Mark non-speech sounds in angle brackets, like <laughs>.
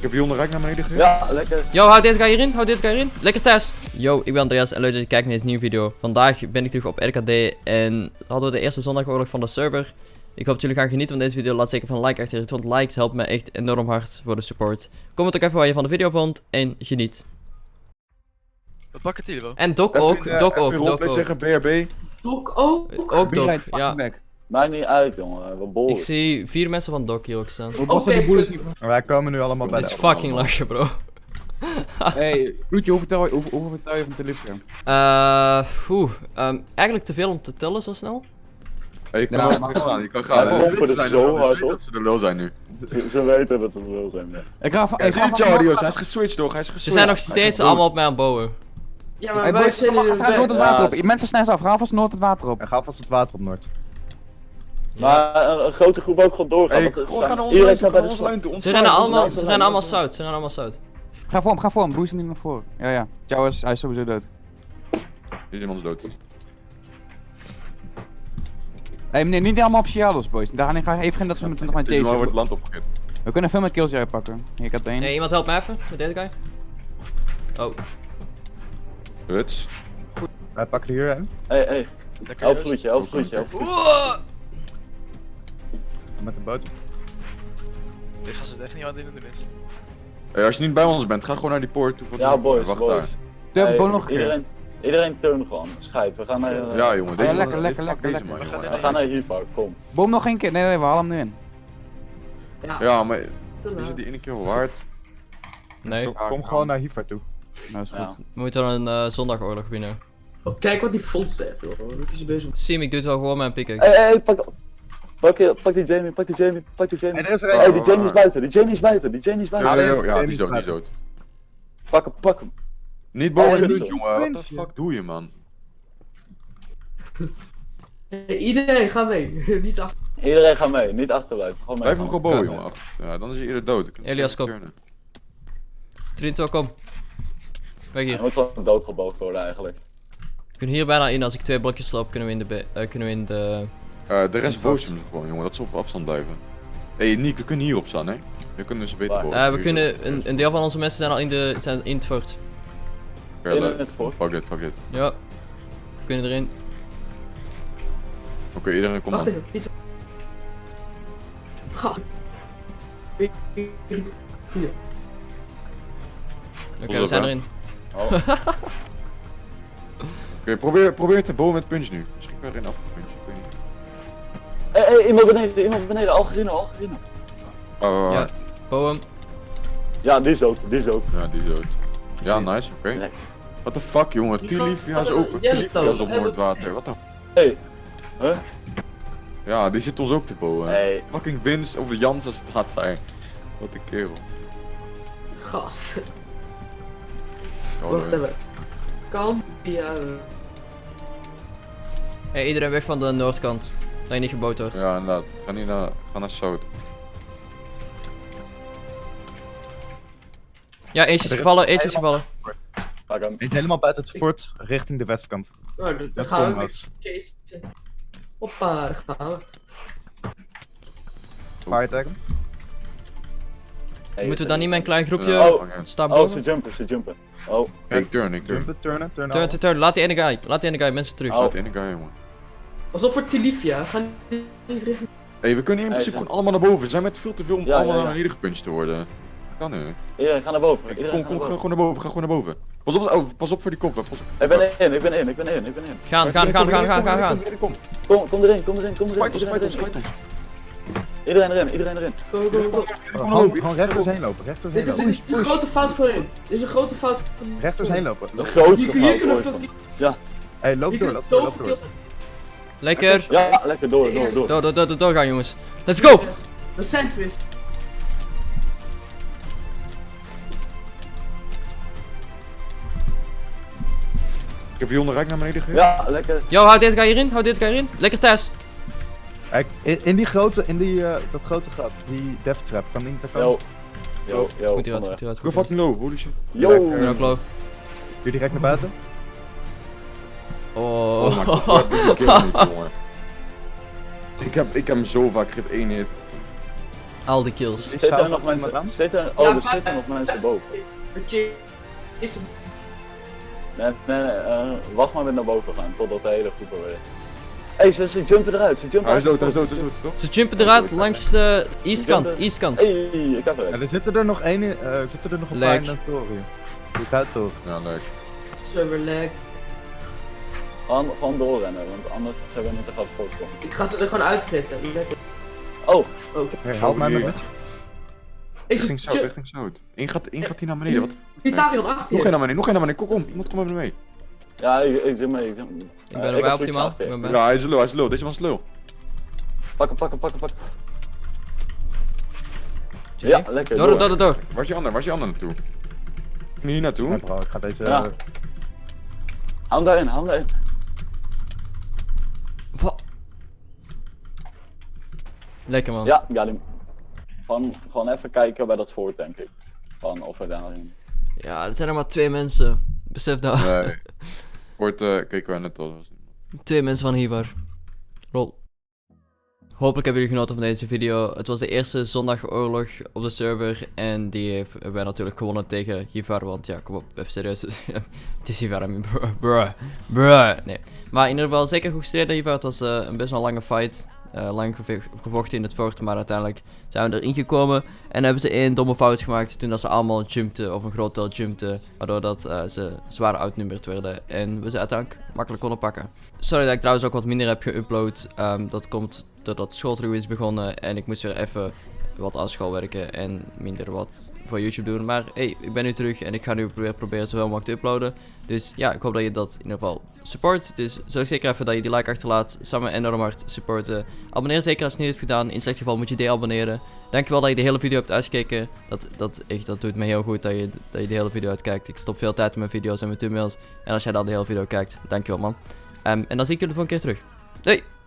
Ik heb Jon Rijk naar beneden gegeven. Ja, lekker. Yo, houd deze guy hierin, houd deze guy hierin. Lekker thuis. Yo, ik ben Andreas en leuk dat je kijkt naar deze nieuwe video. Vandaag ben ik terug op RKD en hadden we de eerste zondagoorlog van de server. Ik hoop dat jullie gaan genieten van deze video. Laat zeker van een like achter, want likes helpen me echt enorm hard voor de support. Comment ook even wat je van de video vond en geniet. We pakken het hier wel. En Doc Even, ook, eh, Doc ook, Doc ook. zeggen, BRB. Tok ook. Ook Doc, ja. Maakt niet uit, jongen. We bollen. Ik zie vier mensen van hier ook staan. Niet Wij komen nu allemaal bij Dat de is fucking lachen, bro. <laughs> Hey, Bloedje, hoe vertel je, hoe, hoe vertel je van Telegram? Eh, oeh, ehm, eigenlijk te veel om te tellen zo snel. Hey, je kan maar gaan, je kan Ja, gaan. Ze zijn zo hard ze dat ze de lul zijn nu. Ze weten dat het wel zijn, ja. Ik ga van, Hij ik ga van, hij is geswitcht toch? Hij is Ze geswitcht. zijn nog steeds allemaal op mij aan het bouwen. Ja, Hey, maar wij zijn ga Noord het water op. Mensen snel af, ga alvast Noord het water op. Ga vast het water op Noord. Maar een, een grote groep ook gewoon doorgaan. Hey, want het gaan Iedereen lijn toe, staat gaan bij lijn toe. onze Ze rennen allemaal, ze rennen allemaal zout, ze rennen allemaal zout. Ga voor hem, ga voor hem, Bruce niet naar voren. Ja, ja. Jou is, hij is sowieso dood. Hier is iemand dood. Hey meneer, niet allemaal op Cialos, boys. Daar ga ik even geen dat ze met nog mijn Deze wordt land opgegeten. We kunnen veel met kills jij pakken. Hier, ik had één. Hey, iemand helpt me even met deze guy. Oh, Huts. Wij pakken hier hè. Help rust. vloedje, help vloedje, help vloedje. Met de boot. Deze gaan ze echt niet aan het doen is. Hey, als je niet bij ons bent, ga gewoon naar die poort toe. van Ja, boys, Wacht boys. daar. Durf Hey, nog een keer. Iedereen, iedereen turn gewoon. Scheid, we gaan naar... eh, Ja, jongen. Deze Ja, lekker, man- lekker, lekker, deze lekker. man, We jongen. gaan We Ja. gaan naar Hiva, kom. Boom nog één keer. Nee, nee, nee, we halen hem nu in. Ja, maar Te is het die ene keer wel waard? nee. Kom, kom gewoon naar Hiva toe. Nou, is Ja. goed. We moeten een eh, zondagoorlog winnen. Oh, kijk wat die fonds zegt, joh. Wat is bezig? Sim, ik doe het wel gewoon met een pickaxe. Hey, hey, pak... Pak, je- pak die Jamie, pak die Jamie, pak die Jamie. Hey, er is er die Jamie is buiten, die Jamie is buiten, die Jamie is Ja, buiten. ja, nee, ja, die is dood, die is niet dood. Pak hem, pak hem. Niet boven de jongen. Wat de fuck doe je, man? Hey, iedereen, ga mee. <laughs> Niet achter. Iedereen gaat mee, niet achterblijven. Gewoon mee. Blijf hem gewoon boven, jongen. Ja, dan is hij eerder dood. Elias, kom. 23, kom. Weg Hij hier. moet gewoon doodgeboogd worden eigenlijk. We kunnen hier bijna in. Als ik twee blokjes sloop, kunnen we in de... eh, kunnen we in de... Eh, de rest boost hem gewoon, jongen. Dat ze op afstand blijven. Hé, hey, Nick, we kunnen hierop staan, hè? We kunnen ze beter boven. Eh, we kunnen... Een, een deel van onze mensen zijn al in, de, zijn in het fort. Oké, in het fort. Fuck it, fuck it. Ja. We kunnen erin. Oké, iedereen komt Wacht dan. even. Hier. Oké, Pas we zijn erin. Oh. <laughs> Oké, probeer, probeer te boven met punch nu. Misschien kan je erin niet. Hé, hey, iemand beneden, iemand beneden, Algerino, Algerino. Oh, oh, oh. Ja. Boom. Ja, die is dood, die is dood. Ja, die is dood. Ja, nice, oké. Lekker. What the fuck, jongen? Tilifia is ook. Dood. is op Noordwater. Wat de. Hey. Huh? Ja, die zit ons ook te bowen. Hey. Fucking Vince of Jansen staat daar. Wat een kerel. Gast. Oh, Wacht even. Eh. Hey, iedereen weg van de noordkant. Dat je niet gebouwd wordt. Ja, inderdaad. Ga niet naar, ga naar Zout. Ja, eentje is gevallen, eentje is gevallen. Pak hem. Helemaal buiten het fort, richting de westkant. Nou, dan Dat gaan we. Hoppa, daar gaan we. Fire tag hem. Hey, Moeten we dan niet met een klein groepje Ja, Oh. staan Oh, ze boven? jumpen, ze jumpen. Oh. Ik turn, ik turn. Jumpen, turnen, turnen. Turn, turn, turn. Laat die ene guy, laat die ene guy mensen terug. Oh. Laat de ene guy, jongen. Pas op voor Tilifia. Ga niet richting. Hé, hey, we kunnen in principe gewoon allemaal naar boven. We zijn met veel te veel om Ja, allemaal ja, ja. naar beneden gepunched te worden. Kan nu. Iedereen, ga naar boven. Iedereen Kom, ga kom, naar ga boven. gewoon naar boven, ga gewoon naar boven. Pas op, oh, pas op voor die kop, pas op. Ik ben in, ik ben in, ik ben in, ik ben in. Gaan, gaan, gaan, gaan, gaan, gaan, gaan. Kom, Kom, kom erin, kom erin, kom erin. fight ons, Iedereen fight ons, erin. fight ons. Iedereen erin, iedereen erin. Go, go, go. Gewoon, gewoon recht doorheen lopen, recht Dit doorheen is, dit lopen. is een grote fout voor hun. Dit is een grote fout van Recht doorheen lopen. De grootste fout ooit veel Hey, loop door, loop door, loop door. Lekker. Ja, lekker door, door, door. Door, door, door, door, doorgaan jongens. Let's go! We zijn weer. Ik heb Jon Rijk naar beneden gegeven. Ja, lekker. Yo, houd deze guy hierin, houd deze guy hierin. Lekker thuis. Kijk, in, in die grote, in die, eh, dat grote gat, die death trap, kan niet, daar kan Yo. Yo, yo. Goed hieruit, goed hieruit. Goed hieruit. fucking low, holy shit. Yo. Doe direct naar buiten. Oh. Oh my god, wat doe ik hier niet, jongen. <laughs> Ik heb, ik heb hem zo vaak gegeven, één hit. Al die kills. Is Zitten er nog mensen? aan? Zitten, oh, Ja, er zitten nog mensen boven. Vertje- Is het... Nee, nee, nee, eh, wacht maar met naar boven gaan, totdat de hele groep er weer is. Hé, hey, ze, ze jumpen eruit, ze jumpen Hij is dood, hij is dood, hij is dood, toch? Ze jumpen eruit langs de eastkant, eastkant. Hé, hey, ik heb er Ja, er zitten er nog één in, eh, zitten er nog een paar in de toren. Hoe is dat toch? Ja, leuk. Server lag. Gewoon, gewoon doorrennen, want anders hebben we niet te groot voorsprong. Ik ga ze er gewoon op. Oh, Hey, help mij hier. met Ik Richting zout, richting zout. Eén gaat, één gaat hier naar beneden, wat? Vitalion achter Nog één naar beneden, nog één naar beneden, kom, kom, iemand kom even mee. ja, ik, ik zit mee, ik zit mee. Ik ben erbij optimaal. Ik ben bij. Ja, hij is low, hij is low, deze man is low. Pakken, pakken, pakken, pakken. GG. Ja, lekker. Door, door, door, door. Waar is je ander, waar is je ander naartoe? Hier Ja, naartoe? bro, ik ga deze... Ja. eh, Hou hem daarin, hou hem daarin. Wat? Lekker man. Ja, ja, die... Gewoon, gewoon even kijken bij dat voort, denk ik. Van of we daarin. Ja, er zijn er maar twee mensen. Besef dat. Nee. <laughs> Wordt, eh, keken wij net al. Twee mensen van Hivar. Rol. Hopelijk hebben jullie genoten van deze video. Het was de eerste zondagoorlog op de server. En die hebben wij natuurlijk gewonnen tegen Hivar. Want ja, kom op, even serieus. <laughs> het is Hivar, I mean, bruh, bruh, bruh. Nee. Maar in ieder geval zeker goed gestreden Hivar. Het was eh, een best wel lange fight. Eh, lang gevochten in het fort. Maar uiteindelijk zijn we erin gekomen. En hebben ze één domme fout gemaakt. Toen dat ze allemaal jumpten. Of een groot deel jumpten. Waardoor dat, eh, ze zwaar outnummerd werden. En we ze uiteindelijk makkelijk konden pakken. Sorry dat ik trouwens ook wat minder heb geüpload. Ehm, dat komt doordat school is begonnen. En ik moest weer even wat aan school werken. En minder wat voor YouTube doen. Maar hey, ik ben nu terug. En ik ga nu weer proberen zoveel mogelijk te uploaden. Dus ja, ik hoop dat je dat in ieder geval support. Dus zorg zeker even dat je die like achterlaat. Samen enorm hard supporten. Abonneer zeker als je het niet hebt gedaan. In slecht geval moet je deabonneren. Dankjewel dat je de hele video hebt uitgekeken. Dat, dat, echt, dat doet me heel goed dat je, dat je de hele video uitkijkt. Ik stop veel tijd in mijn video's en mijn thumbnails. En als jij dan de hele video kijkt, dankjewel man. Ehm, en dan zie ik jullie de volgende keer terug. Doei!